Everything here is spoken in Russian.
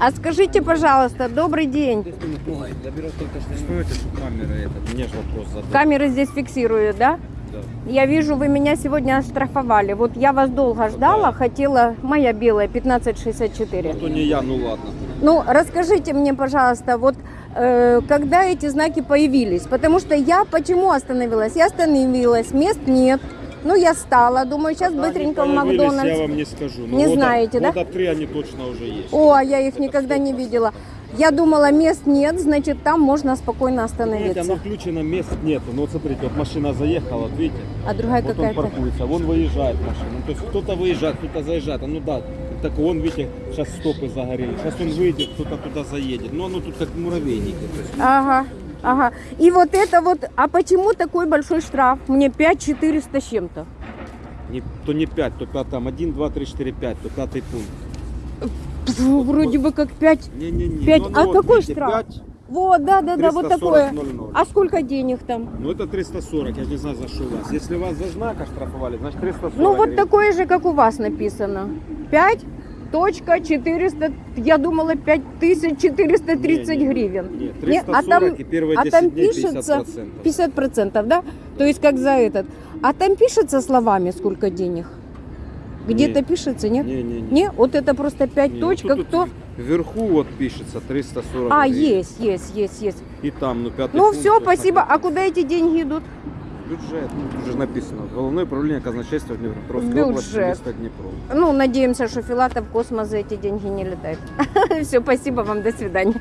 А скажите, пожалуйста, добрый день. Камера. Камеры здесь фиксируют, да? Да. Я вижу, вы меня сегодня оштрафовали. Вот я вас долго ждала, Да. хотела, моя белая, 1564. Ну, то не я, ну ладно. Ну, расскажите мне, пожалуйста, вот э, когда эти знаки появились? Потому что я почему остановилась? Я остановилась, мест нет. Ну, я стала, думаю, сейчас Когда быстренько в Макдональдс. Я вам не скажу. Но Не года- знаете, да? Года три они точно уже есть. О, а я их никогда не видела. Я думала, мест нет, значит, там можно спокойно Знаете, оно остановиться. включено, мест нету. Ну вот смотрите, вот машина заехала, вот видите? А другая Вот он какая-то. паркуется, вон выезжает машина. Ну, то есть кто-то выезжает, кто-то заезжает. А ну да, так он, видите, сейчас стопы загорели. Сейчас он выйдет, кто-то туда заедет. Ну оно тут как муравейники. Есть, Ага, ага. И вот это вот, а почему такой большой штраф? Мне 5 400 с чем-то. не, то не 5, то 5, там 1, 2, 3, 4, 5, то пятый пункт. Фу, Вроде бы как 5. Не-не-не. Пять. ну, А вот, какой видите, штраф? 5, Вот, да, да, да, вот 340, такое. 00. А сколько денег там? Ну это 340, я не знаю за что у вас. Если вас за знак оштрафовали, значит 340 Ну вот гривен. такое же, как у вас написано. 5 точка 400, я думала 5430 Не, не, не. гривен. Нет, Не, 340 а там, и первые а 10 там дней пишется 50%. 50 процентов, да? То есть как за этот. А там пишется словами, сколько денег? Где-то Нет. пишется, нет? Не-не-не. Не, вот это просто 5 Не, точка, тут- кто... Вверху вот пишется 340 А, гривен. есть, есть, есть, есть. И там, ну, пятый Ну все, спасибо. А куда эти деньги идут? Бюджет, ну, тут же написано. Головное управление казначейства Днепропетровской области, Бюджет. место Днепро. Ну, надеемся, что Филатов в космос за эти деньги не летает. Все, спасибо вам, до свидания.